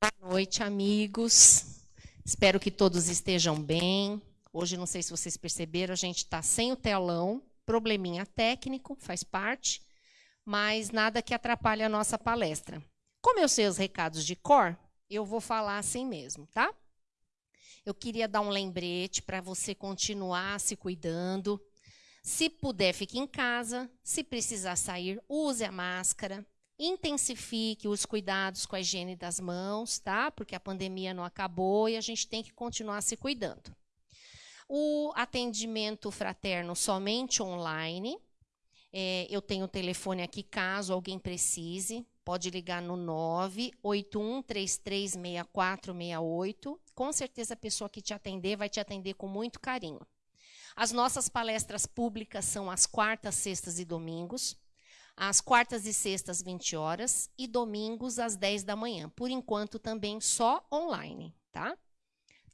Boa noite, amigos. Espero que todos estejam bem. Hoje, não sei se vocês perceberam, a gente está sem o telão, probleminha técnico, faz parte, mas nada que atrapalhe a nossa palestra. Como eu sei os recados de cor, eu vou falar assim mesmo, tá? Eu queria dar um lembrete para você continuar se cuidando. Se puder, fique em casa. Se precisar sair, use a máscara intensifique os cuidados com a higiene das mãos, tá? Porque a pandemia não acabou e a gente tem que continuar se cuidando. O atendimento fraterno somente online. É, eu tenho o telefone aqui caso alguém precise. Pode ligar no 981336468. Com certeza a pessoa que te atender vai te atender com muito carinho. As nossas palestras públicas são às quartas, sextas e domingos às quartas e sextas, 20 horas, e domingos, às 10 da manhã. Por enquanto, também só online, tá?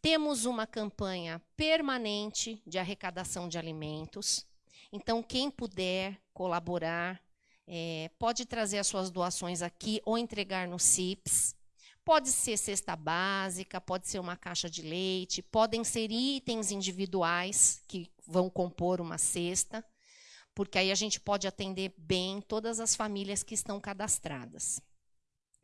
Temos uma campanha permanente de arrecadação de alimentos. Então, quem puder colaborar, é, pode trazer as suas doações aqui ou entregar no CIPS. Pode ser cesta básica, pode ser uma caixa de leite, podem ser itens individuais que vão compor uma cesta porque aí a gente pode atender bem todas as famílias que estão cadastradas.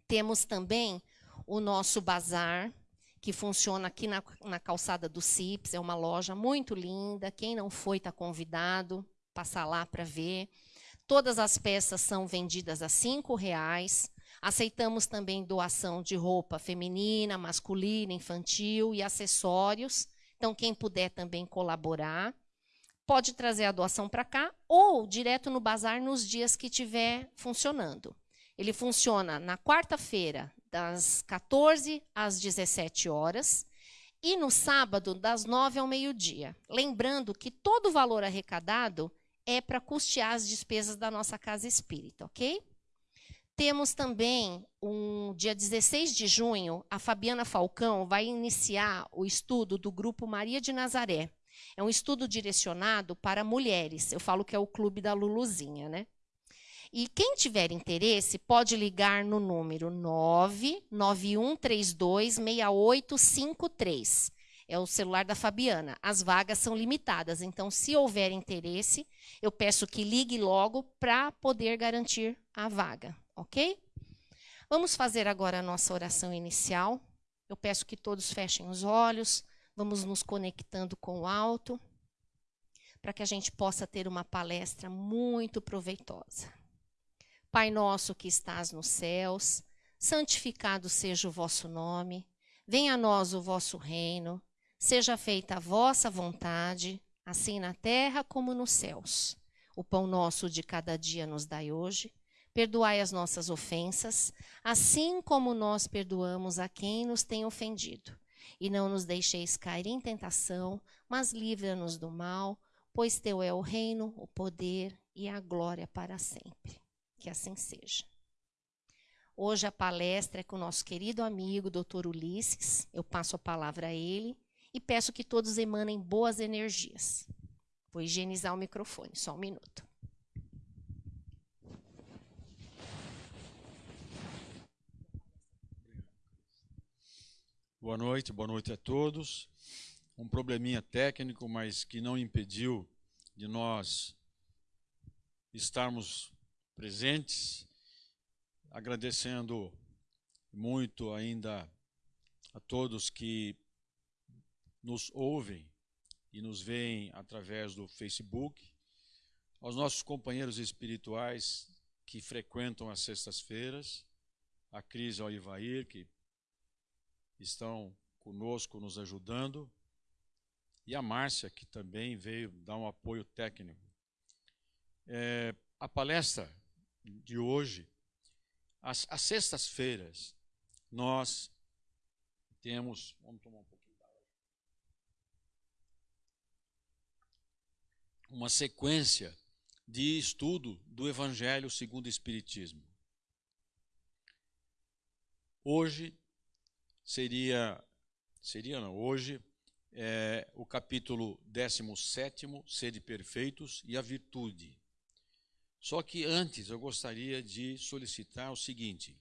Temos também o nosso bazar, que funciona aqui na, na calçada do CIPS, é uma loja muito linda. Quem não foi está convidado, passar lá para ver. Todas as peças são vendidas a R$ reais. Aceitamos também doação de roupa feminina, masculina, infantil e acessórios. Então, quem puder também colaborar pode trazer a doação para cá ou direto no bazar nos dias que estiver funcionando. Ele funciona na quarta-feira, das 14 às 17 horas, e no sábado, das 9 ao meio-dia. Lembrando que todo o valor arrecadado é para custear as despesas da nossa casa espírita, ok? Temos também, um dia 16 de junho, a Fabiana Falcão vai iniciar o estudo do grupo Maria de Nazaré. É um estudo direcionado para mulheres. Eu falo que é o clube da Luluzinha, né? E quem tiver interesse pode ligar no número 991326853. É o celular da Fabiana. As vagas são limitadas, então se houver interesse, eu peço que ligue logo para poder garantir a vaga, OK? Vamos fazer agora a nossa oração inicial. Eu peço que todos fechem os olhos, Vamos nos conectando com o alto, para que a gente possa ter uma palestra muito proveitosa. Pai nosso que estás nos céus, santificado seja o vosso nome, venha a nós o vosso reino, seja feita a vossa vontade, assim na terra como nos céus. O pão nosso de cada dia nos dai hoje. Perdoai as nossas ofensas, assim como nós perdoamos a quem nos tem ofendido e não nos deixeis cair em tentação, mas livra-nos do mal, pois teu é o reino, o poder e a glória para sempre. Que assim seja. Hoje a palestra é com o nosso querido amigo Dr. Ulisses. Eu passo a palavra a ele e peço que todos emanem boas energias. Vou higienizar o microfone, só um minuto. Boa noite, boa noite a todos. Um probleminha técnico, mas que não impediu de nós estarmos presentes, agradecendo muito ainda a todos que nos ouvem e nos veem através do Facebook, aos nossos companheiros espirituais que frequentam as sextas-feiras, a Cris ao Ivair, que estão conosco nos ajudando, e a Márcia, que também veio dar um apoio técnico. É, a palestra de hoje, às, às sextas-feiras, nós temos. Vamos tomar um pouquinho d'água. Uma sequência de estudo do Evangelho segundo o Espiritismo. Hoje seria, seria não, hoje, é, o capítulo 17, Sede Perfeitos e a Virtude. Só que antes eu gostaria de solicitar o seguinte: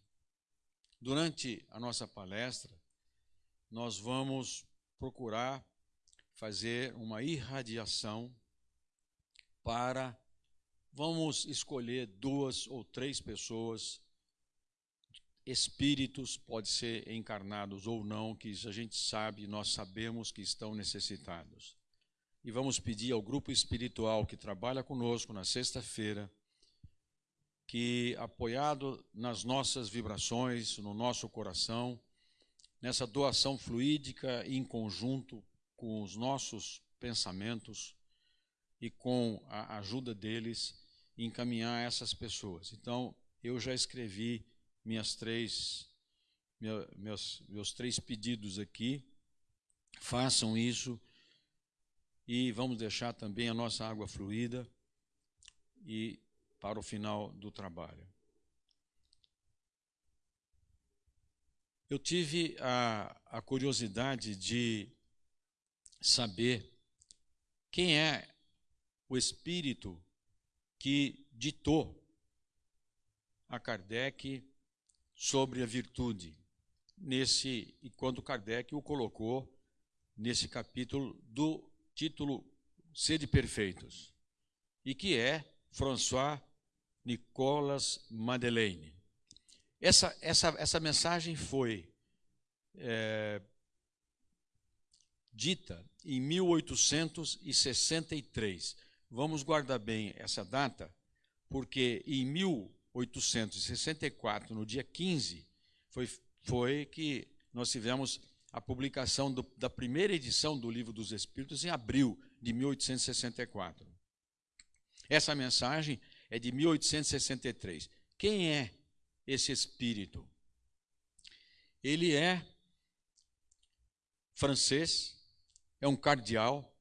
Durante a nossa palestra, nós vamos procurar fazer uma irradiação para vamos escolher duas ou três pessoas espíritos, pode ser encarnados ou não, que a gente sabe, nós sabemos que estão necessitados. E vamos pedir ao grupo espiritual que trabalha conosco na sexta-feira, que apoiado nas nossas vibrações, no nosso coração, nessa doação fluídica em conjunto com os nossos pensamentos e com a ajuda deles, encaminhar essas pessoas. Então, eu já escrevi minhas três, meus, meus três pedidos aqui. Façam isso e vamos deixar também a nossa água fluida e para o final do trabalho. Eu tive a, a curiosidade de saber quem é o espírito que ditou a Kardec sobre a virtude. Nesse, e quando Kardec o colocou nesse capítulo do título Sede Perfeitos, e que é François Nicolas Madeleine. Essa, essa, essa mensagem foi é, dita em 1863. Vamos guardar bem essa data, porque em 1863, 1864, no dia 15, foi, foi que nós tivemos a publicação do, da primeira edição do Livro dos Espíritos em abril de 1864. Essa mensagem é de 1863. Quem é esse espírito? Ele é francês, é um cardeal,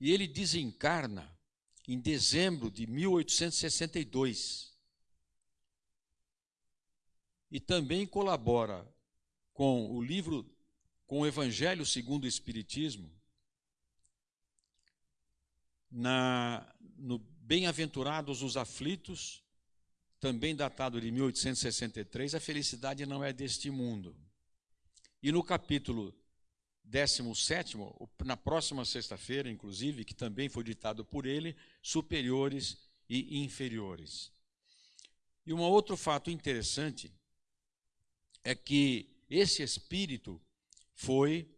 e ele desencarna em dezembro de 1862 e também colabora com o livro, com o Evangelho segundo o Espiritismo, na, no Bem-aventurados os aflitos, também datado de 1863, a felicidade não é deste mundo. E no capítulo 17, na próxima sexta-feira, inclusive, que também foi ditado por ele, superiores e inferiores. E um outro fato interessante é que esse espírito foi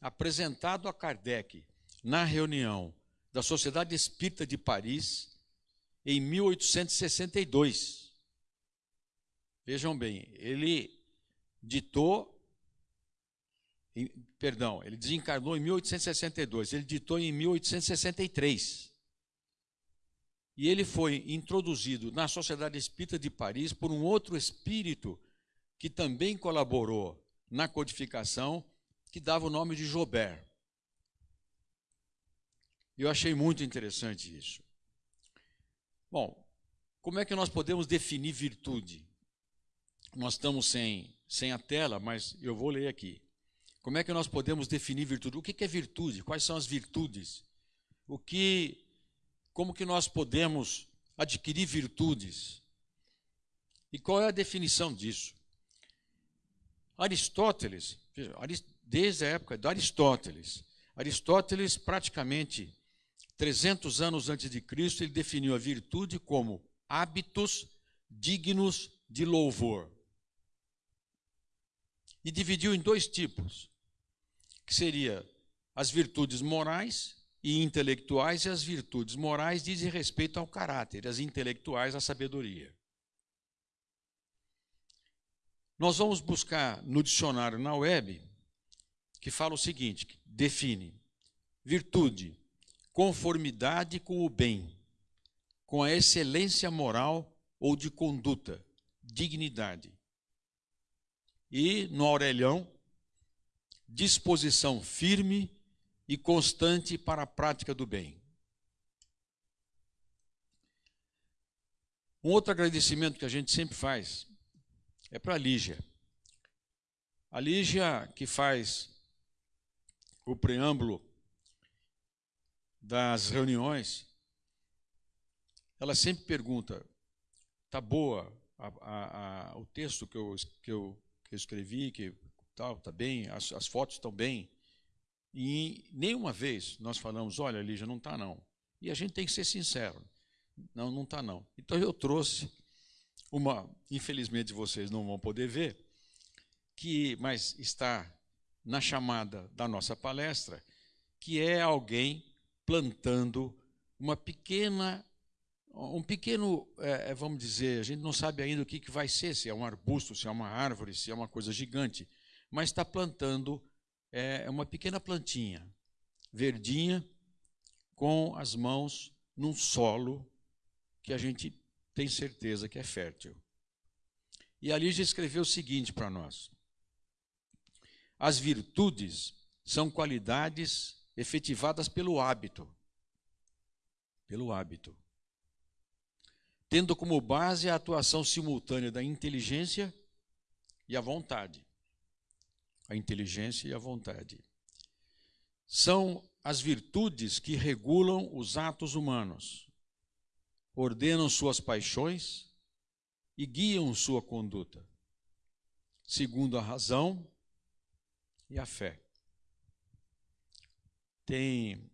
apresentado a Kardec na reunião da Sociedade Espírita de Paris em 1862. Vejam bem, ele ditou, perdão, ele desencarnou em 1862, ele ditou em 1863. E ele foi introduzido na Sociedade Espírita de Paris por um outro espírito que também colaborou na codificação, que dava o nome de Joubert. Eu achei muito interessante isso. Bom, como é que nós podemos definir virtude? Nós estamos sem, sem a tela, mas eu vou ler aqui. Como é que nós podemos definir virtude? O que é virtude? Quais são as virtudes? O que, como que nós podemos adquirir virtudes? E qual é a definição disso? Aristóteles, desde a época de Aristóteles, Aristóteles praticamente 300 anos antes de Cristo, ele definiu a virtude como hábitos dignos de louvor. E dividiu em dois tipos, que seria as virtudes morais e intelectuais, e as virtudes morais dizem respeito ao caráter, as intelectuais à sabedoria. Nós vamos buscar no dicionário na web, que fala o seguinte: define virtude, conformidade com o bem, com a excelência moral ou de conduta, dignidade. E no Aurelião, disposição firme e constante para a prática do bem. Um outro agradecimento que a gente sempre faz é para a Lígia. A Lígia que faz o preâmbulo das reuniões, ela sempre pergunta: tá boa a, a, a, o texto que eu, que, eu, que eu escrevi, que tal, tá bem, as, as fotos estão bem. E nenhuma vez nós falamos, olha, Lígia, não está não. E a gente tem que ser sincero. Não, não está não. Então eu trouxe uma, infelizmente vocês não vão poder ver, que mas está na chamada da nossa palestra, que é alguém plantando uma pequena um pequeno, é, é, vamos dizer, a gente não sabe ainda o que, que vai ser, se é um arbusto, se é uma árvore, se é uma coisa gigante, mas está plantando é, uma pequena plantinha, verdinha, com as mãos num solo que a gente tem certeza que é fértil. E ali já escreveu o seguinte para nós: As virtudes são qualidades efetivadas pelo hábito. Pelo hábito. Tendo como base a atuação simultânea da inteligência e a vontade. A inteligência e a vontade. São as virtudes que regulam os atos humanos, ordenam suas paixões e guiam sua conduta, segundo a razão e a fé. Tem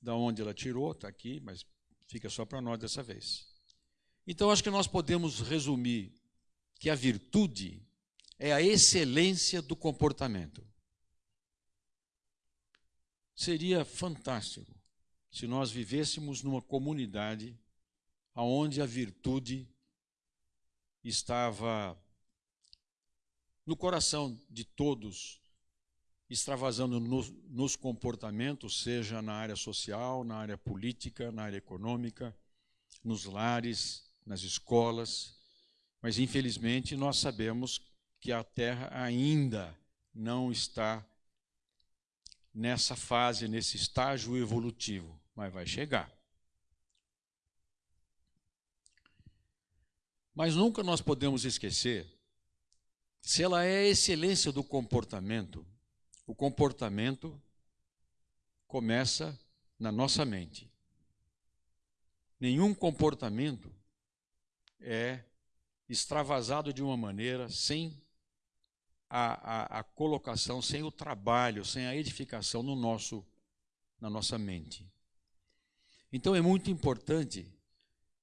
da onde ela tirou, está aqui, mas fica só para nós dessa vez. Então, acho que nós podemos resumir que a virtude é a excelência do comportamento. Seria fantástico se nós vivêssemos numa comunidade onde a virtude estava no coração de todos, extravasando nos, nos, comportamentos, seja na área social, na área política, na área econômica, nos lares, nas escolas. Mas, infelizmente, nós sabemos que a Terra ainda não está nessa fase, nesse estágio evolutivo, mas vai chegar. Mas nunca nós podemos esquecer, se ela é a excelência do comportamento, o comportamento começa na nossa mente. Nenhum comportamento é extravasado de uma maneira sem a, a, a, colocação, sem o trabalho, sem a edificação no nosso, na nossa mente. Então é muito importante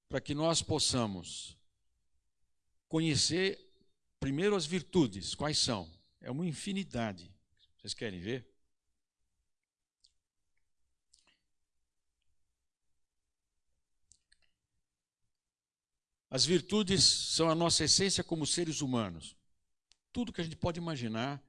para que nós possamos conhecer primeiro as virtudes. Quais são? É uma infinidade. Vocês querem ver? As virtudes são a nossa essência como seres humanos. Tudo que a gente pode imaginar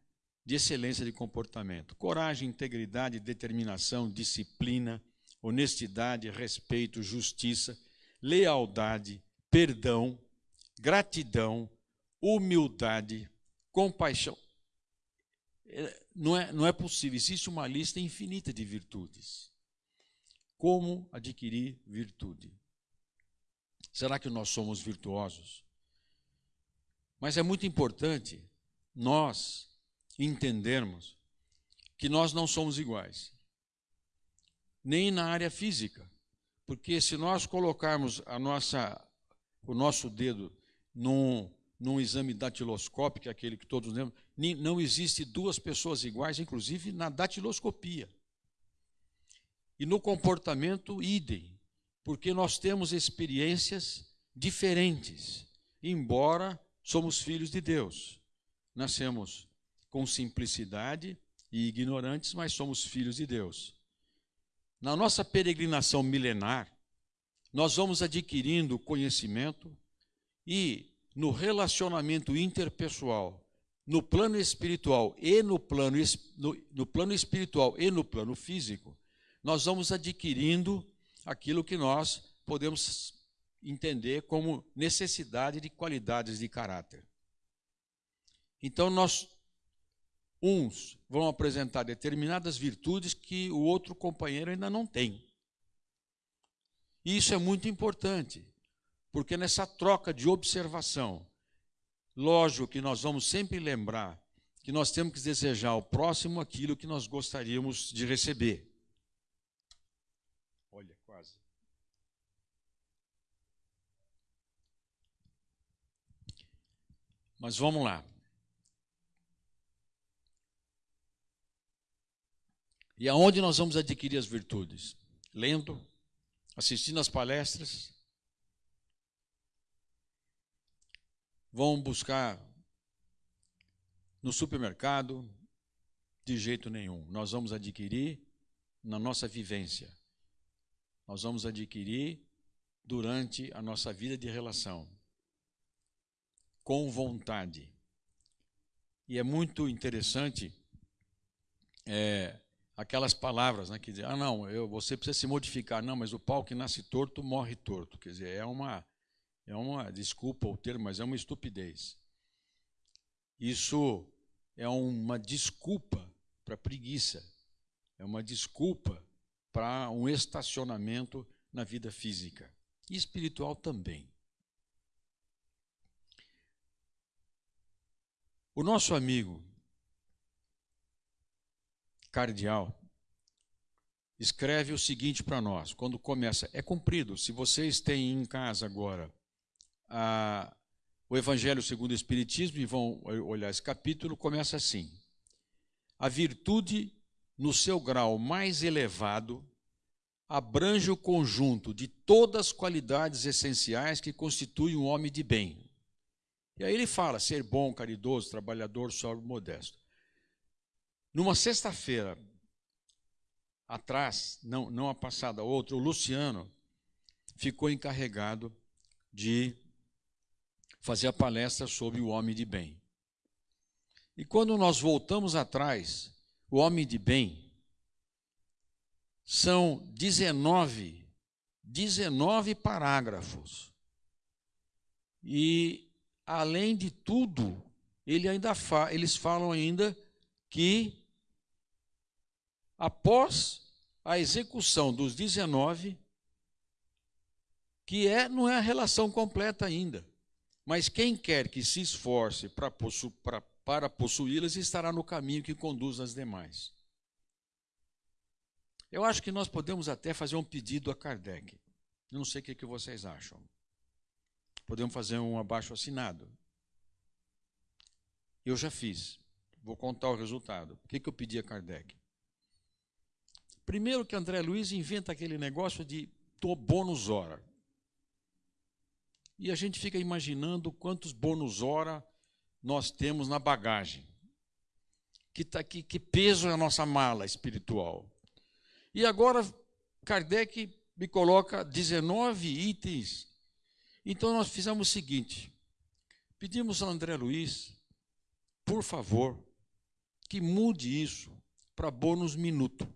de excelência de comportamento: coragem, integridade, determinação, disciplina, honestidade, respeito, justiça, lealdade, perdão, gratidão, humildade, compaixão. É, não é, não é possível, existe uma lista infinita de virtudes. Como adquirir virtude? Será que nós somos virtuosos? Mas é muito importante nós entendermos que nós não somos iguais, nem na área física, porque se nós colocarmos nossa, o nosso dedo num, num exame datiloscópico, é aquele que todos lembram, não existe duas pessoas iguais, inclusive na datiloscopia. E no comportamento, idem, porque nós temos experiências diferentes, embora somos filhos de Deus. Nascemos com simplicidade e ignorantes, mas somos filhos de Deus. Na nossa peregrinação milenar, nós vamos adquirindo conhecimento, e no relacionamento interpessoal, no plano espiritual e no plano, no, no plano espiritual e no plano físico, nós vamos adquirindo aquilo que nós podemos entender como necessidade de qualidades de caráter. Então nós uns vão apresentar determinadas virtudes que o outro companheiro ainda não tem. E isso é muito importante porque nessa troca de observação, lógico que nós vamos sempre lembrar que nós temos que desejar ao próximo aquilo que nós gostaríamos de receber. Olha, quase. Mas vamos lá. E aonde nós vamos adquirir as virtudes? Lendo, assistindo às palestras, Vão buscar no supermercado? De jeito nenhum. Nós vamos adquirir na nossa vivência. Nós vamos adquirir durante a nossa vida de relação. Com vontade. E é muito interessante é, aquelas palavras né, que dizem, ah não, eu, você precisa se modificar. Não, mas o pau que nasce torto morre torto. Quer dizer, é uma, é uma, desculpa o termo, mas é uma estupidez. Isso é uma desculpa para preguiça, é uma desculpa para um estacionamento na vida física e espiritual também. O nosso amigo cardeal escreve o seguinte para nós, quando começa, é cumprido. Se vocês têm em casa agora o Evangelho segundo o Espiritismo e vão olhar esse capítulo, começa assim: A virtude, no seu grau mais elevado, abrange o conjunto de todas as qualidades essenciais que constituem um homem de bem. E aí ele fala: ser bom, caridoso, trabalhador, sóbrio, modesto. Numa sexta-feira atrás, não, não a passada, outra, o Luciano ficou encarregado de fazer a palestra sobre o homem de bem. E quando nós voltamos atrás, o homem de bem são 19, 19 parágrafos. E além de tudo, ele ainda fa eles falam ainda que após a execução dos 19, que é, não é a relação completa ainda, mas quem quer que se esforce para, possu, para, para possuí-las estará no caminho que conduz às demais. Eu acho que nós podemos até fazer um pedido a Kardec. Não sei o que, que vocês acham. Podemos fazer um abaixo assinado. Eu já fiz. Vou contar o resultado. O que, que eu pedi a Kardec? Primeiro que André Luiz inventa aquele negócio de bônus hora. E a gente fica imaginando quantos bônus hora nós temos na bagagem. Que, tá, que, que peso é a nossa mala espiritual. E agora Kardec me coloca 19 itens. Então nós fizemos o seguinte: pedimos a André Luiz, por favor, que mude isso para bônus minuto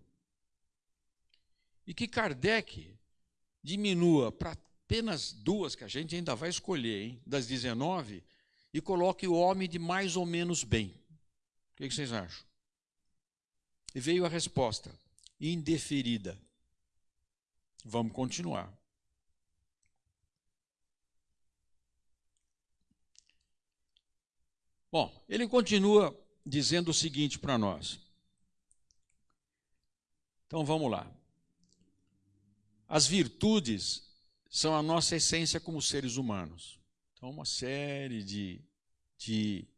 e que Kardec diminua para apenas duas, que a gente ainda vai escolher, hein, das 19, e coloque o homem de mais ou menos bem. O que vocês acham? E veio a resposta, indeferida. Vamos continuar. Bom, ele continua dizendo o seguinte para nós. Então vamos lá. As virtudes são a nossa essência como seres humanos. Então, uma série de, de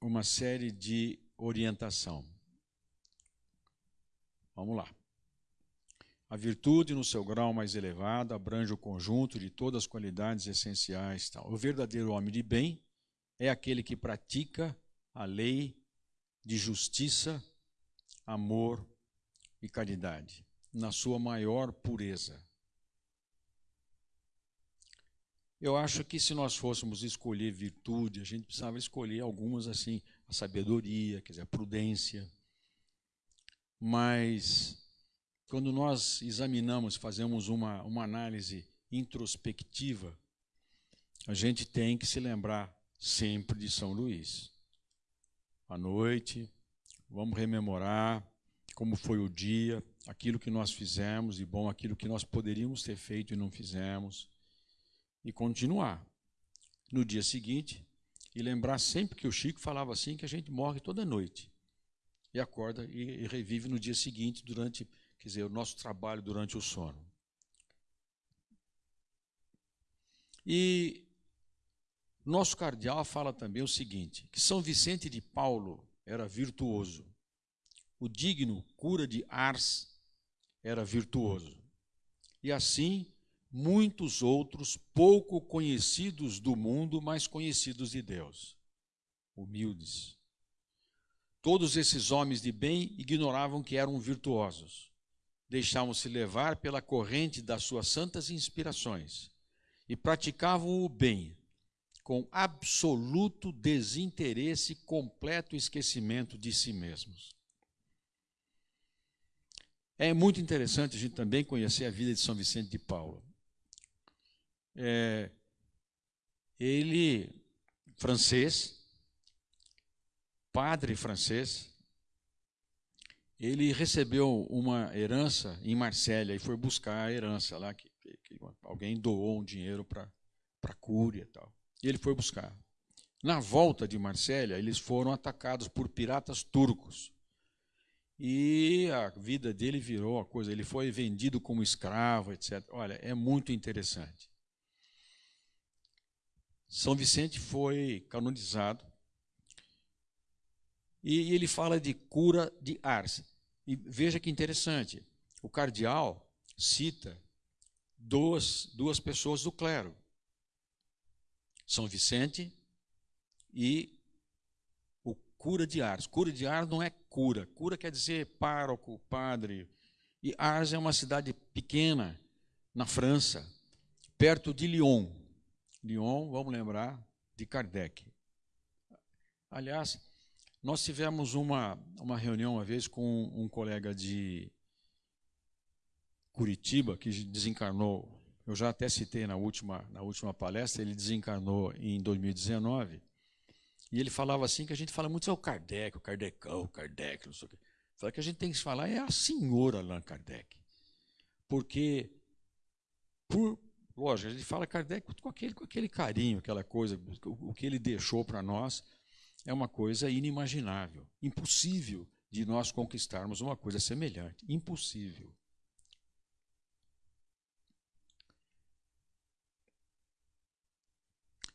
uma série de orientação. Vamos lá. A virtude, no seu grau mais elevado, abrange o conjunto de todas as qualidades essenciais. Tal. O verdadeiro homem de bem é aquele que pratica a lei de justiça amor e caridade, na sua maior pureza. Eu acho que se nós fôssemos escolher virtude, a gente precisava escolher algumas assim, a sabedoria, quer dizer, a prudência. Mas quando nós examinamos, fazemos uma, uma análise introspectiva, a gente tem que se lembrar sempre de São Luís. À noite, Vamos rememorar como foi o dia, aquilo que nós fizemos e bom, aquilo que nós poderíamos ter feito e não fizemos. E continuar no dia seguinte e lembrar sempre que o Chico falava assim que a gente morre toda noite e acorda e, e revive no dia seguinte durante, quer dizer, o nosso trabalho durante o sono. E nosso cardeal fala também o seguinte, que São Vicente de Paulo era virtuoso. O digno cura de Ars era virtuoso. E assim, muitos outros pouco conhecidos do mundo, mas conhecidos de Deus. Humildes. Todos esses homens de bem ignoravam que eram virtuosos. Deixavam-se levar pela corrente das suas santas inspirações e praticavam o bem com absoluto desinteresse e completo esquecimento de si mesmos. É muito interessante a gente também conhecer a vida de São Vicente de Paulo. É, ele, francês, padre francês, ele recebeu uma herança em Marsella e foi buscar a herança lá, que, que alguém doou um dinheiro para a cúria e tal. E ele foi buscar. Na volta de Marsella, eles foram atacados por piratas turcos. E a vida dele virou a coisa, ele foi vendido como escravo, etc. Olha, é muito interessante. São Vicente foi canonizado e ele fala de cura de Ars. E veja que interessante, o cardeal cita duas, duas pessoas do clero, São Vicente e cura de Ars. Cura de Ars não é cura. Cura quer dizer pároco, padre. E Ars é uma cidade pequena na França, perto de Lyon. Lyon, vamos lembrar, de Kardec. Aliás, nós tivemos uma, uma reunião uma vez com um colega de Curitiba, que desencarnou, eu já até citei na última, na última palestra, ele desencarnou em 2019. E ele falava assim que a gente fala muito, é o Kardec, o Kardecão, o Kardec, não sei o quê. Fala que a gente tem que falar é a senhora Allan Kardec. Porque, por, lógico, a gente fala Kardec com aquele, com aquele carinho, aquela coisa, o, o que ele deixou para nós é uma coisa inimaginável, impossível de nós conquistarmos uma coisa semelhante. Impossível.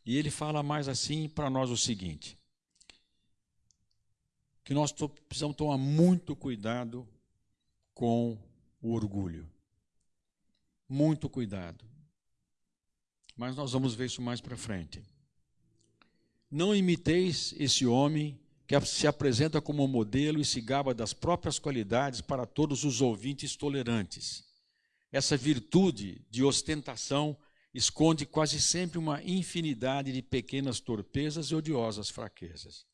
E ele fala mais assim para nós o seguinte: que nós precisamos tomar muito cuidado com o orgulho. Muito cuidado. Mas nós vamos ver isso mais para frente. Não imiteis esse homem que se apresenta como modelo e se gaba das próprias qualidades para todos os ouvintes tolerantes. Essa virtude de ostentação esconde quase sempre uma infinidade de pequenas torpezas e odiosas fraquezas.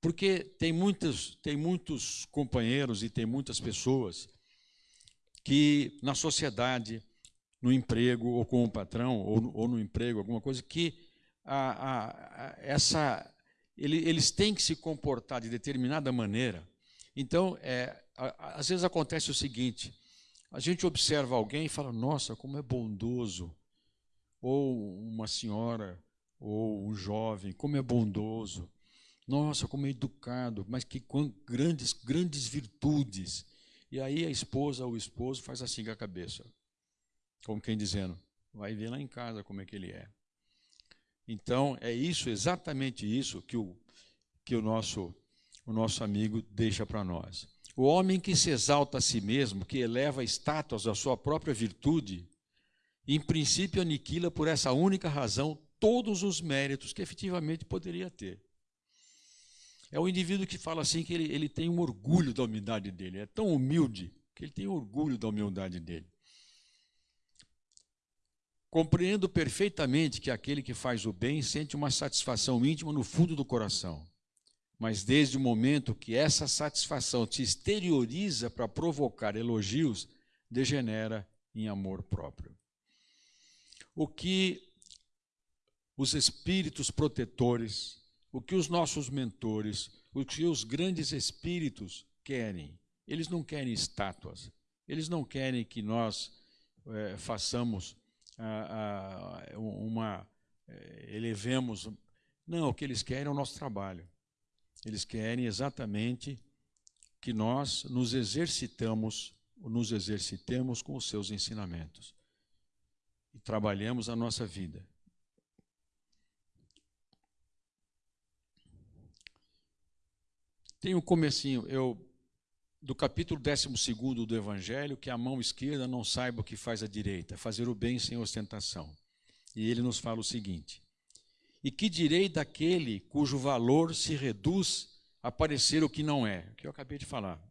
Porque tem muitos, tem muitos companheiros e tem muitas pessoas que na sociedade, no emprego, ou com o patrão, ou, ou no emprego, alguma coisa, que a, a, a, essa, ele, eles têm que se comportar de determinada maneira. Então, é, às vezes acontece o seguinte: a gente observa alguém e fala, nossa, como é bondoso, ou uma senhora, ou um jovem, como é bondoso. Nossa, como é educado, mas que grandes, grandes virtudes. E aí a esposa ou o esposo faz assim com a cabeça, como quem dizendo, vai ver lá em casa como é que ele é. Então, é isso, exatamente isso que o, que o, nosso, o nosso amigo deixa para nós. O homem que se exalta a si mesmo, que eleva estátuas à sua própria virtude, em princípio aniquila por essa única razão todos os méritos que efetivamente poderia ter. É o indivíduo que fala assim que ele, ele tem um orgulho da humildade dele, é tão humilde que ele tem orgulho da humildade dele. Compreendo perfeitamente que aquele que faz o bem sente uma satisfação íntima no fundo do coração. Mas desde o momento que essa satisfação se exterioriza para provocar elogios, degenera em amor próprio o que os espíritos protetores, o que os nossos mentores, o que os grandes espíritos querem. Eles não querem estátuas, eles não querem que nós é, façamos ah, ah, uma. É, elevemos. Não, o que eles querem é o nosso trabalho. Eles querem exatamente que nós nos exercitamos, nos exercitemos com os seus ensinamentos e trabalhamos a nossa vida. Tem um comecinho, eu do capítulo 12 do Evangelho, que a mão esquerda não saiba o que faz a direita, fazer o bem sem ostentação. E ele nos fala o seguinte: E que direi daquele cujo valor se reduz a parecer o que não é? O que eu acabei de falar.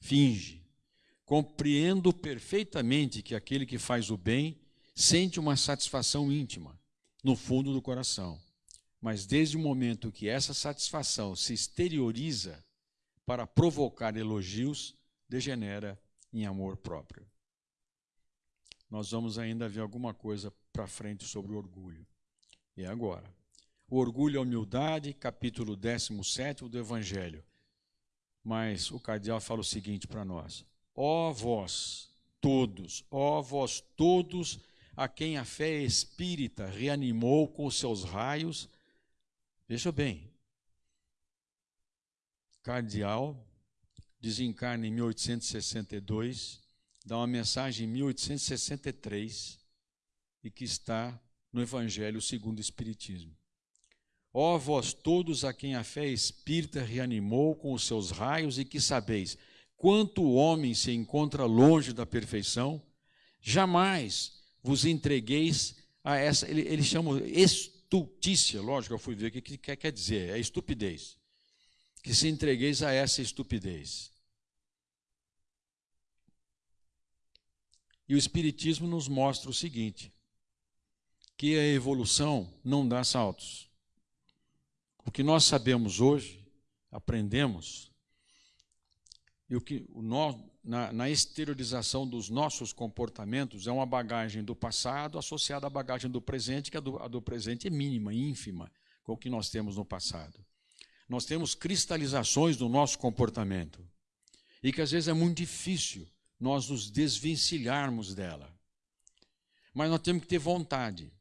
Finge. Compreendo perfeitamente que aquele que faz o bem sente uma satisfação íntima, no fundo do coração. Mas desde o momento que essa satisfação se exterioriza, para provocar elogios, degenera em amor próprio. Nós vamos ainda ver alguma coisa para frente sobre o orgulho. E agora. O orgulho e a humildade, capítulo 17 do Evangelho. Mas o cardeal fala o seguinte para nós: Ó vós todos, ó vós todos a quem a fé espírita reanimou com seus raios. Veja bem, cardeal, desencarna em 1862, dá uma mensagem em 1863 e que está no Evangelho segundo o Espiritismo. Ó vós todos a quem a fé espírita reanimou com os seus raios e que sabeis quanto o homem se encontra longe da perfeição, jamais vos entregueis a essa, ele, ele chama estultícia, lógico, eu fui ver o que, que quer dizer, é estupidez que se entregueis a essa estupidez. E o Espiritismo nos mostra o seguinte: que a evolução não dá saltos. O que nós sabemos hoje, aprendemos, e o que o no, na, na exteriorização dos nossos comportamentos é uma bagagem do passado associada à bagagem do presente, que a do, a do presente é mínima, ínfima, com o que nós temos no passado nós temos cristalizações do nosso comportamento e que às vezes é muito difícil nós nos desvencilharmos dela. Mas nós temos que ter vontade.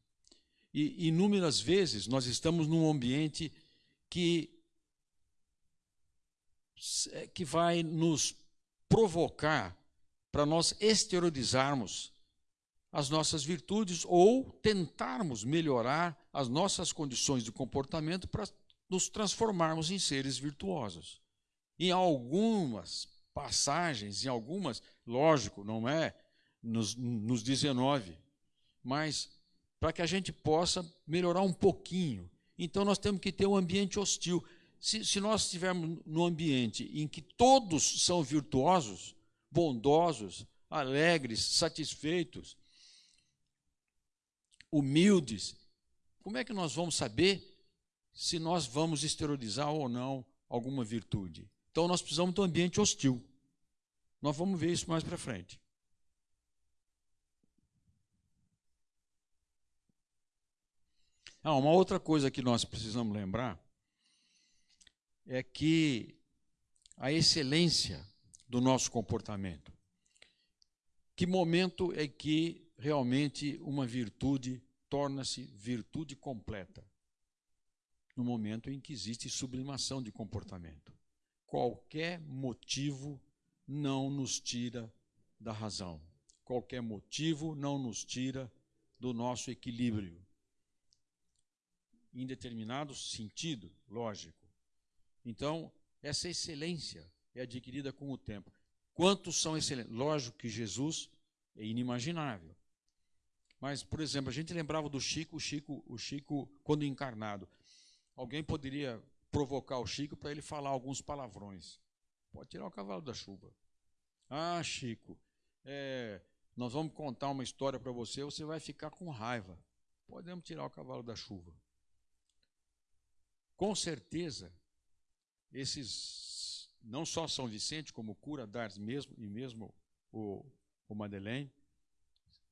E inúmeras vezes nós estamos num ambiente que que vai nos provocar para nós exteriorizarmos as nossas virtudes ou tentarmos melhorar as nossas condições de comportamento para nos transformarmos em seres virtuosos. Em algumas passagens, em algumas, lógico, não é nos, nos 19, mas para que a gente possa melhorar um pouquinho. Então nós temos que ter um ambiente hostil. Se, se nós estivermos num ambiente em que todos são virtuosos, bondosos, alegres, satisfeitos, humildes, como é que nós vamos saber se nós vamos exteriorizar ou não alguma virtude. Então nós precisamos de um ambiente hostil. Nós vamos ver isso mais para frente. Ah, uma outra coisa que nós precisamos lembrar é que a excelência do nosso comportamento. Que momento é que realmente uma virtude torna-se virtude completa? no momento em que existe sublimação de comportamento. Qualquer motivo não nos tira da razão. Qualquer motivo não nos tira do nosso equilíbrio. Em determinado sentido, lógico. Então, essa excelência é adquirida com o tempo. Quantos são excelentes? Lógico que Jesus é inimaginável. Mas, por exemplo, a gente lembrava do Chico, o Chico, o Chico quando encarnado. Alguém poderia provocar o Chico para ele falar alguns palavrões. Pode tirar o cavalo da chuva. Ah, Chico, é, nós vamos contar uma história para você, você vai ficar com raiva. Podemos tirar o cavalo da chuva. Com certeza, esses, não só São Vicente, como Cura d'Ars mesmo, e mesmo o, o Madeleine,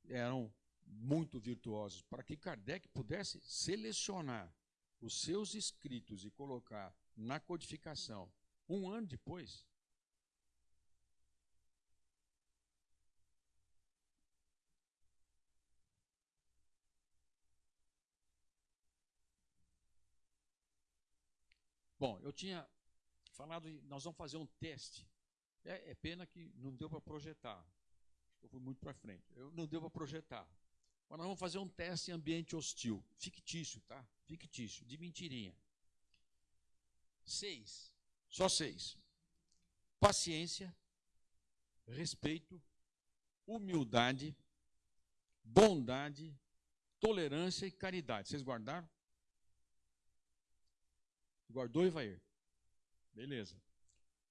eram muito virtuosos, para que Kardec pudesse selecionar os seus escritos e colocar na codificação um ano depois, Bom, eu tinha falado, nós vamos fazer um teste. É, é pena que não deu para projetar. Eu fui muito para frente. Eu, não deu para projetar. Mas nós vamos fazer um teste em ambiente hostil. Fictício, tá? Fictício, de mentirinha. Seis. Só seis. Paciência, respeito, humildade, bondade, tolerância e caridade. Vocês guardaram? Guardou, Ivair? Beleza.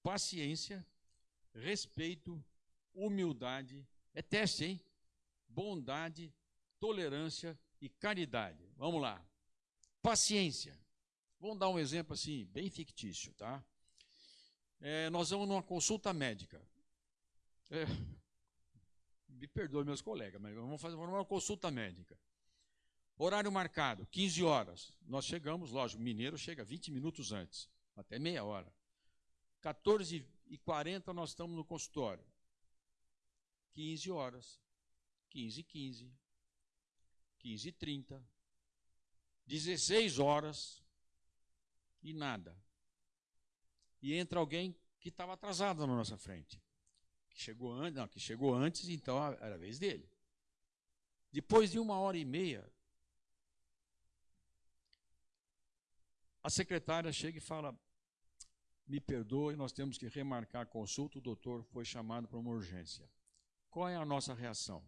Paciência, respeito, humildade. É teste, hein? Bondade, tolerância e caridade. Vamos lá. Paciência. Vamos dar um exemplo assim, bem fictício, tá? É, nós vamos numa consulta médica. É, me perdoe meus colegas, mas vamos fazer uma consulta médica. Horário marcado, 15 horas. Nós chegamos, lógico, mineiro chega 20 minutos antes, até meia hora. 14 e 40 nós estamos no consultório. 15 horas, 15 e 15, 15 e 30, 16 horas e nada. E entra alguém que estava atrasado na nossa frente. Que chegou antes, não, que chegou antes, então era a vez dele. Depois de uma hora e meia, A secretária chega e fala: Me perdoe, nós temos que remarcar a consulta. O doutor foi chamado para uma urgência. Qual é a nossa reação?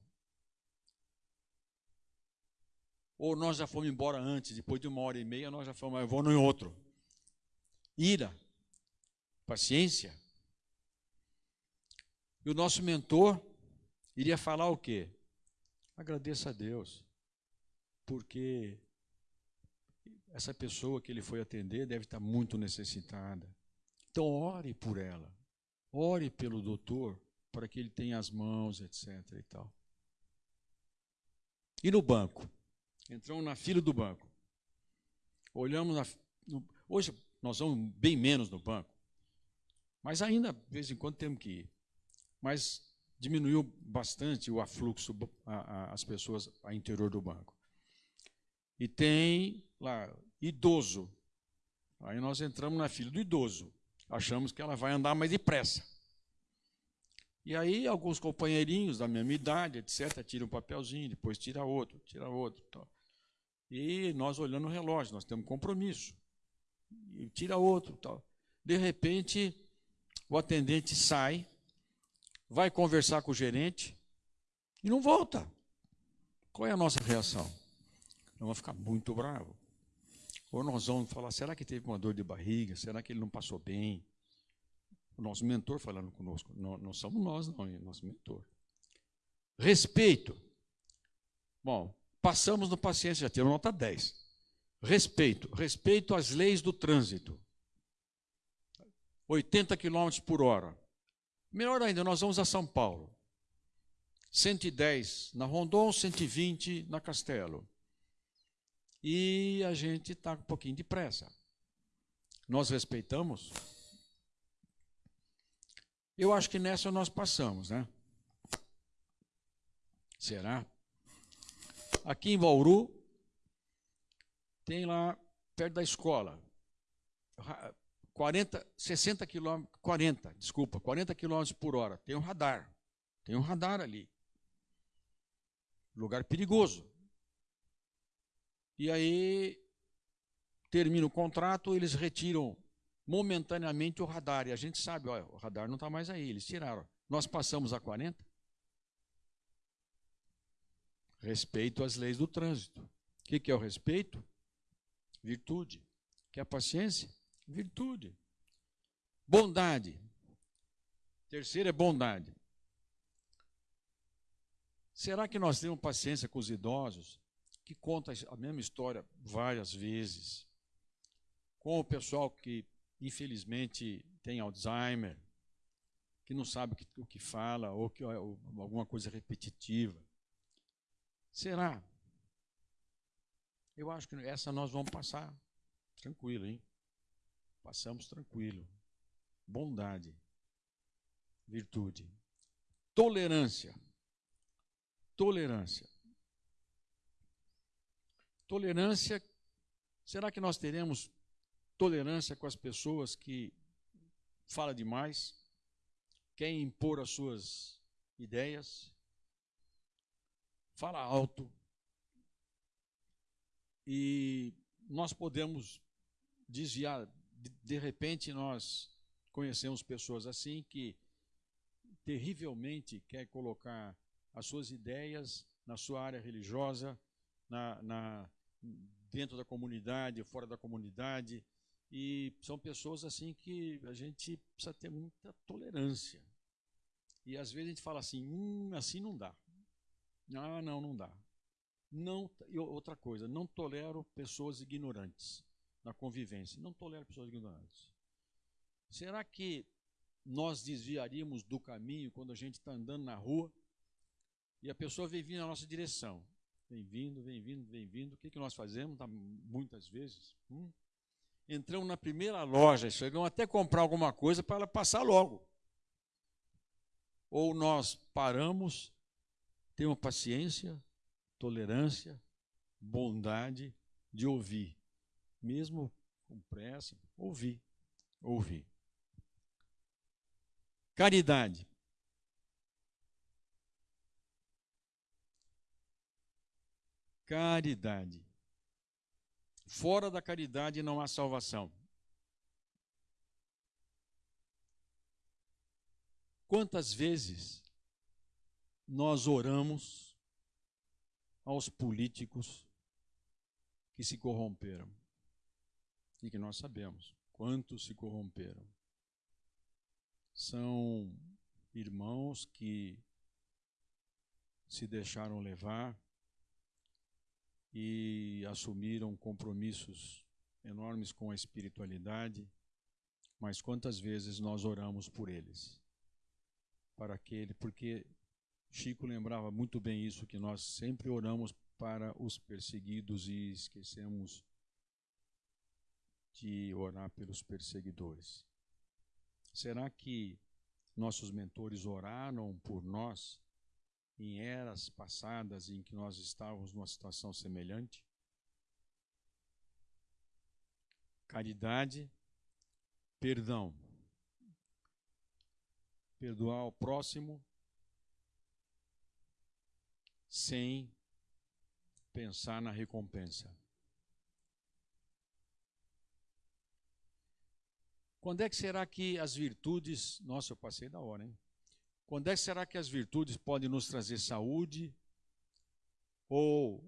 Ou nós já fomos embora antes, depois de uma hora e meia, nós já fomos, eu vou no outro. Ira, paciência. E o nosso mentor iria falar o quê? Agradeça a Deus, porque essa pessoa que ele foi atender deve estar muito necessitada. Então, ore por ela. Ore pelo doutor para que ele tenha as mãos, etc. E, tal. e no banco? Entramos na fila do banco. Olhamos na, no, hoje nós vamos bem menos no banco, mas ainda de vez em quando temos que ir. Mas diminuiu bastante o afluxo a, a, as pessoas ao interior do banco. E tem lá, idoso. Aí nós entramos na fila do idoso. Achamos que ela vai andar mais depressa. E aí alguns companheirinhos da mesma idade, etc., tiram um papelzinho, depois tira outro, tira outro. Tal. E nós olhando o relógio, nós temos compromisso. E tira outro. Tal. De repente, o atendente sai, vai conversar com o gerente e não volta. Qual é a nossa reação? Vamos ficar muito bravo. Ou nós vamos falar, será que teve uma dor de barriga? Será que ele não passou bem? O nosso mentor falando conosco. Não, não somos nós, não, é nosso mentor. Respeito. Bom, passamos no paciência, já temos nota 10. Respeito. Respeito às leis do trânsito. 80 km por hora. Melhor ainda, nós vamos a São Paulo. 110 na Rondon, 120 na Castelo e a gente está um pouquinho de pressa. Nós respeitamos? Eu acho que nessa nós passamos, né? Será? Aqui em Bauru, tem lá, perto da escola, 40, 60 quilômetros, 40, desculpa, 40 quilômetros por hora. Tem um radar. Tem um radar ali. Lugar perigoso. E aí termina o contrato, eles retiram momentaneamente o radar. E a gente sabe, olha, o radar não está mais aí, eles tiraram. Nós passamos a 40. Respeito às leis do trânsito. O que, que é o respeito? Virtude. Que é a paciência? Virtude. Bondade. Terceiro é bondade. Será que nós temos paciência com os idosos? Que conta a mesma história várias vezes, com o pessoal que infelizmente tem Alzheimer, que não sabe o que, fala ou que ou alguma coisa repetitiva. Será? Eu acho que essa nós vamos passar tranquilo, hein? Passamos tranquilo. Bondade, virtude, tolerância. Tolerância. Tolerância, será que nós teremos tolerância com as pessoas que falam demais, querem impor as suas ideias, fala alto, e nós podemos desviar, de, repente nós conhecemos pessoas assim que terrivelmente quer colocar as suas ideias na sua área religiosa, na, na, dentro da comunidade, fora da comunidade. E são pessoas assim que a gente precisa ter muita tolerância. E às vezes a gente fala assim, hum, assim não dá. Ah, não, não dá. Não, e outra coisa, não tolero pessoas ignorantes na convivência. Não tolero pessoas ignorantes. Será que nós desviaríamos do caminho quando a gente está andando na rua e a pessoa vem vindo na nossa direção? Vem vindo, vem vindo, vem vindo. O que, que nós fazemos tá, muitas vezes? Hum? Entramos na primeira loja, chegamos até comprar alguma coisa para ela passar logo. Ou nós paramos, temos paciência, tolerância, bondade de ouvir, mesmo com pressa, ouvir, ouvir. Caridade. Caridade. Fora da caridade não há salvação. Quantas vezes nós oramos aos políticos que se corromperam. E que nós sabemos quantos se corromperam. São irmãos que se deixaram levar e assumiram compromissos enormes com a espiritualidade, mas quantas vezes nós oramos por eles? Para aquele, porque Chico lembrava muito bem isso, que nós sempre oramos para os perseguidos e esquecemos de orar pelos perseguidores. Será que nossos mentores oraram por nós em eras passadas em que nós estávamos numa situação semelhante? Caridade, perdão. Perdoar o próximo sem pensar na recompensa. Quando é que será que as virtudes. Nossa, eu passei da hora, hein? Quando é que será que as virtudes podem nos trazer saúde? Ou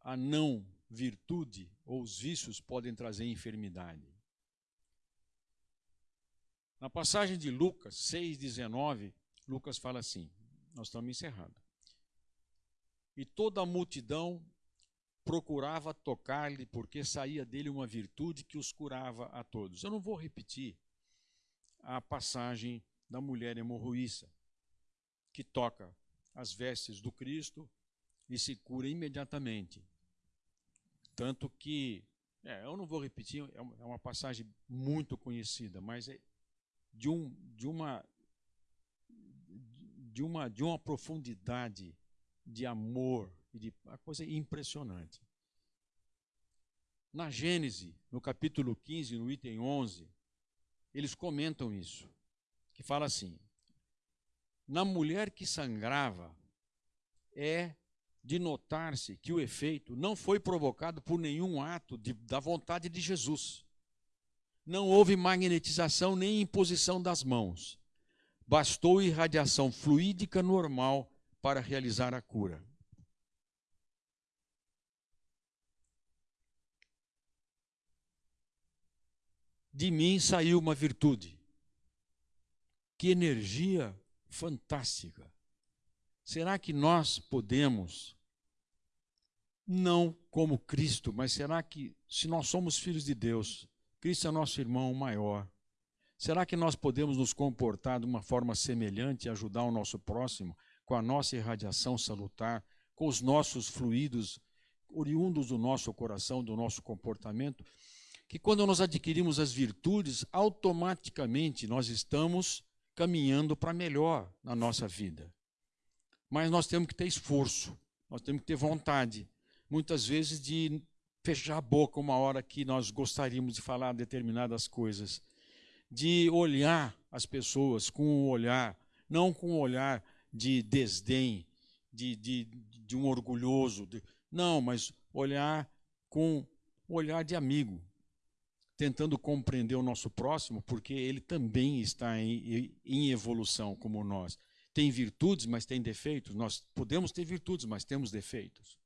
a não virtude, ou os vícios podem trazer enfermidade? Na passagem de Lucas 6,19, Lucas fala assim: nós estamos encerrando e toda a multidão procurava tocar-lhe, porque saía dele uma virtude que os curava a todos. Eu não vou repetir a passagem da mulher hemorroíça, que toca as vestes do Cristo e se cura imediatamente. Tanto que, é, eu não vou repetir, é uma é passagem muito conhecida, mas é de, um, de, uma, de, uma, de uma profundidade de amor, de uma coisa impressionante. Na Gênese, no capítulo 15, no item 11, eles comentam isso, que fala assim: Na mulher que sangrava, é de notar-se que o efeito não foi provocado por nenhum ato de, da vontade de Jesus. Não houve magnetização nem imposição das mãos. Bastou irradiação fluídica normal para realizar a cura. De mim saiu uma virtude. Que energia fantástica. Será que nós podemos, não como Cristo, mas será que, se nós somos filhos de Deus, Cristo é nosso irmão maior, será que nós podemos nos comportar de uma forma semelhante e ajudar o nosso próximo? com a nossa irradiação salutar, com os nossos fluidos oriundos do nosso coração, do nosso comportamento, que quando nós adquirimos as virtudes, automaticamente nós estamos caminhando para melhor na nossa vida. Mas nós temos que ter esforço, nós temos que ter vontade, muitas vezes de fechar a boca uma hora que nós gostaríamos de falar determinadas coisas, de olhar as pessoas com um olhar, não com um olhar de desdém, de, de, de um orgulhoso. De, não, mas olhar com olhar de amigo. Tentando compreender o nosso próximo, porque ele também está em, em evolução como nós. Tem virtudes, mas tem defeitos. Nós podemos ter virtudes, mas temos defeitos.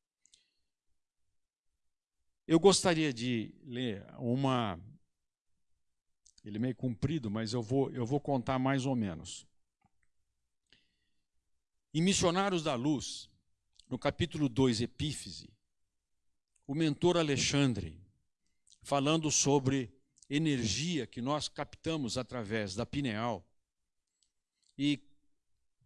Eu gostaria de ler uma. Ele é meio comprido, mas eu vou, eu vou contar mais ou menos. Em Missionários da Luz, no capítulo 2, Epífise, o mentor Alexandre, falando sobre energia que nós captamos através da pineal e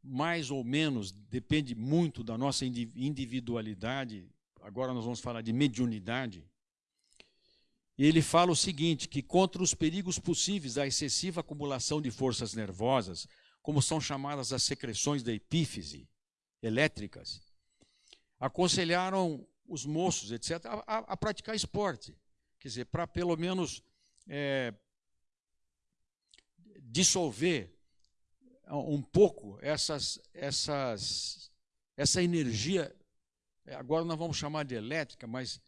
mais ou menos depende muito da nossa individualidade. Agora nós vamos falar de mediunidade. Ele fala o seguinte: que contra os perigos possíveis da excessiva acumulação de forças nervosas, como são chamadas as secreções da epífise elétricas, aconselharam os moços, etc., a, a praticar esporte. Quer dizer, para pelo menos é, dissolver um pouco essas, essas, essa energia, agora nós vamos chamar de elétrica, mas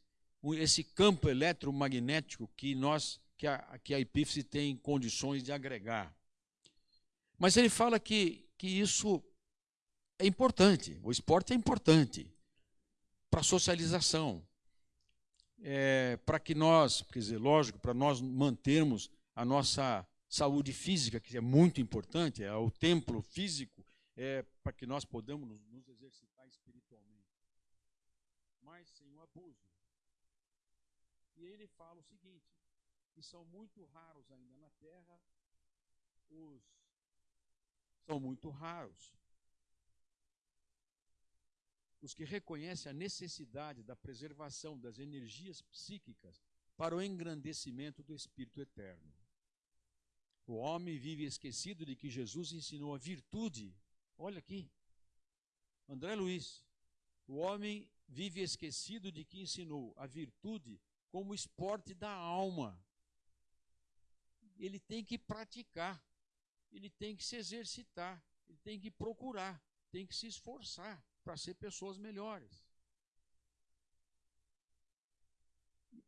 esse campo eletromagnético que nós, que a, que a epífise tem condições de agregar. Mas ele fala que, que isso é importante, o esporte é importante para a socialização, é, para que nós, quer dizer, lógico, para nós mantermos a nossa saúde física, que é muito importante, é o templo físico, é para que nós podamos nos, exercitar espiritualmente, mas sem o abuso. E ele fala o seguinte, que são muito raros ainda na Terra os são muito raros os que reconhecem a necessidade da preservação das energias psíquicas para o engrandecimento do Espírito eterno. O homem vive esquecido de que Jesus ensinou a virtude. Olha aqui, André Luiz. O homem vive esquecido de que ensinou a virtude como esporte da alma. Ele tem que praticar, ele tem que se exercitar, ele tem que procurar, tem que se esforçar para ser pessoas melhores.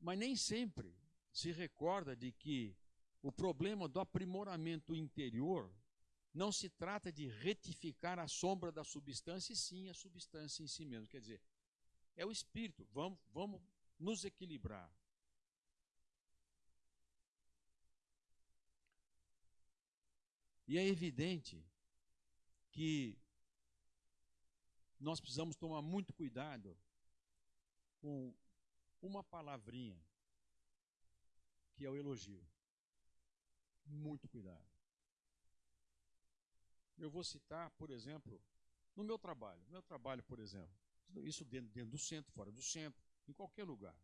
Mas nem sempre se recorda de que o problema do aprimoramento interior não se trata de retificar a sombra da substância, e sim a substância em si mesmo. Quer dizer, é o espírito. Vamos, vamos nos equilibrar. E é evidente que nós precisamos tomar muito cuidado com uma palavrinha, que é o elogio. Muito cuidado. Eu vou citar, por exemplo, no meu trabalho. No meu trabalho, por exemplo, isso dentro, dentro do centro, fora do centro, em qualquer lugar.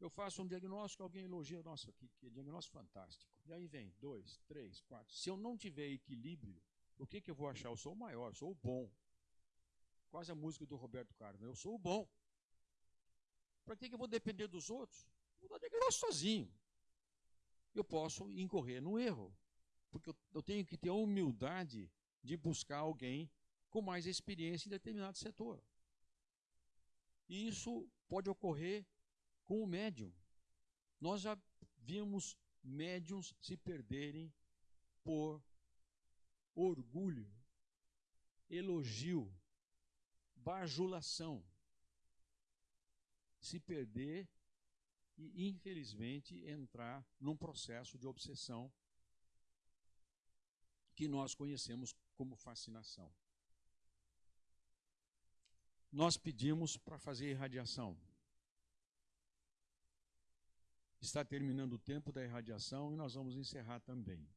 Eu faço um diagnóstico, alguém elogia, nossa, que, que diagnóstico fantástico. E aí vem dois, três, quatro. Se eu não tiver equilíbrio, o que, que eu vou achar? Eu sou o maior, sou o bom. Quase a música do Roberto Carlos. Né? Eu sou o bom. Para que, que eu vou depender dos outros? Vou dar diagnóstico sozinho. Eu posso incorrer no erro. Porque eu, eu tenho que ter a humildade de buscar alguém com mais experiência em determinado setor. E isso pode ocorrer com o médium. Nós já vimos médiums se perderem por orgulho, elogio, bajulação. Se perder e, infelizmente, entrar num processo de obsessão que nós conhecemos como fascinação. Nós pedimos para fazer irradiação. Está terminando o tempo da irradiação e nós vamos encerrar também.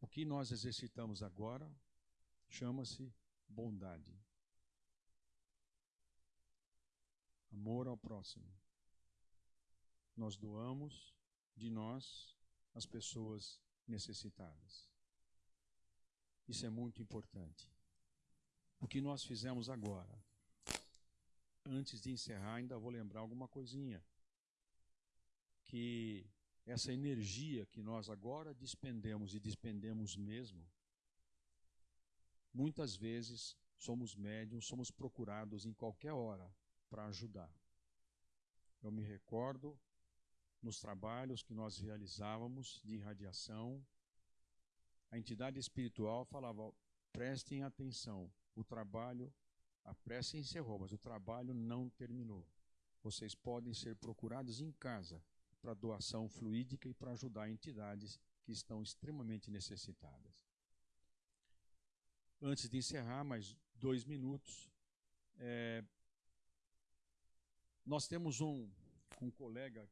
O que nós exercitamos agora chama-se bondade. Amor ao próximo. Nós doamos de nós as pessoas necessitadas. Isso é muito importante. O que nós fizemos agora, antes de encerrar, ainda vou lembrar alguma coisinha. Que essa energia que nós agora despendemos e despendemos mesmo, Muitas vezes somos médiums, somos procurados em qualquer hora para ajudar. eu me recordo nos trabalhos que nós realizávamos de irradiação, a entidade espiritual falava: prestem atenção, o trabalho, a prece encerrou, mas o trabalho não terminou. Vocês podem ser procurados em casa para doação fluídica e para ajudar entidades que estão extremamente necessitadas. Antes de encerrar, mais dois minutos, é, nós temos um, um colega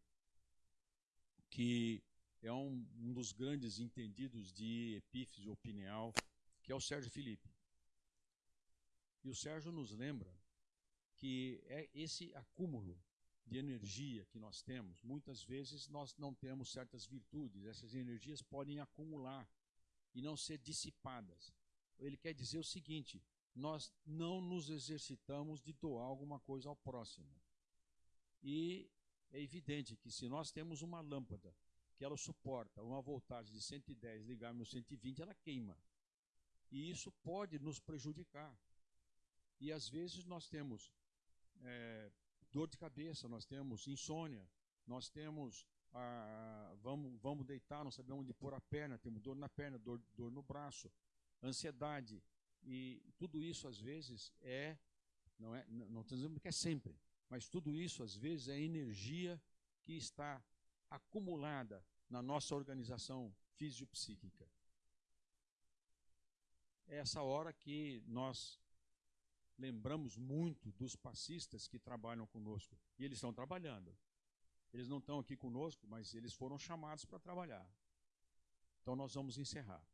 que é um, um, dos grandes entendidos de epífise pineal, que é o Sérgio Felipe. E o Sérgio nos lembra que é esse acúmulo de energia que nós temos, muitas vezes nós não temos certas virtudes, essas energias podem acumular e não ser dissipadas. Ele quer dizer o seguinte: nós não nos exercitamos de doar alguma coisa ao próximo. E é evidente que se nós temos uma lâmpada que ela suporta uma voltagem de 110 ligar no 120, ela queima. E isso pode nos prejudicar. E às vezes nós temos é, dor de cabeça, nós temos insônia, nós temos ah, vamos, vamos deitar, não sabemos onde pôr a perna, temos dor na perna, dor, dor no braço, ansiedade. E tudo isso às vezes é, não é, não estou dizendo que é sempre, mas tudo isso às vezes é energia que está acumulada na nossa organização fisiopsíquica. É essa hora que nós lembramos muito dos passistas que trabalham conosco. E eles estão trabalhando. Eles não estão aqui conosco, mas eles foram chamados para trabalhar. Então nós vamos encerrar.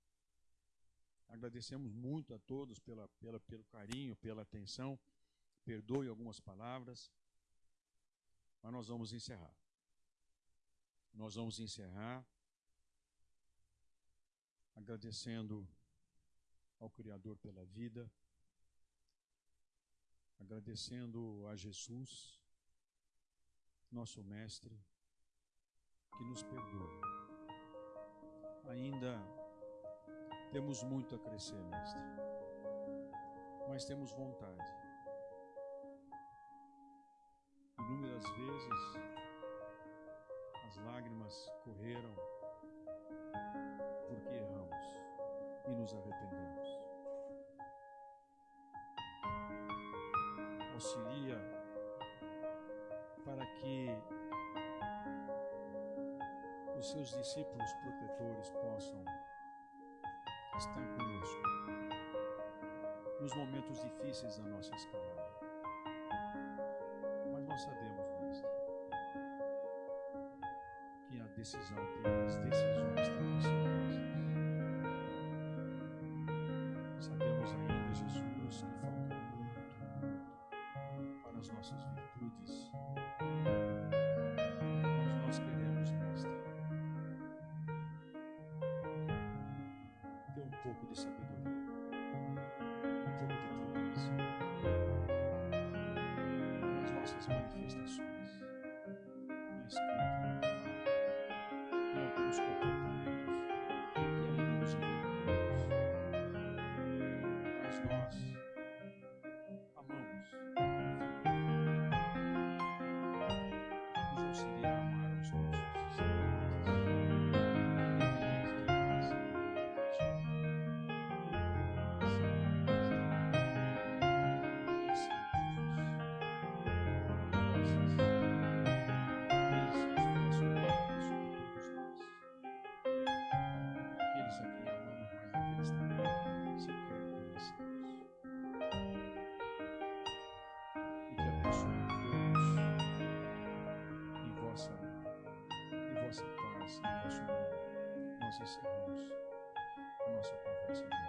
Agradecemos muito a todos pela, pela, pelo carinho, pela atenção. Perdoe algumas palavras, mas nós vamos encerrar. Nós vamos encerrar agradecendo ao Criador pela vida agradecendo a Jesus, nosso Mestre, que nos perdoa. Ainda temos muito a crescer, Mestre, mas temos vontade. Inúmeras vezes as lágrimas correram porque erramos e nos arrependemos. auxilia para que os seus discípulos protetores possam estar conosco nos momentos difíceis da nossa escalada. Mas nós sabemos, Mestre, que a decisão tem as decisões têm consequências. Sabemos ainda, Jesus, que falta as nossas virtudes. Nossas em vosso nome. Nós encerramos a nossa conversa.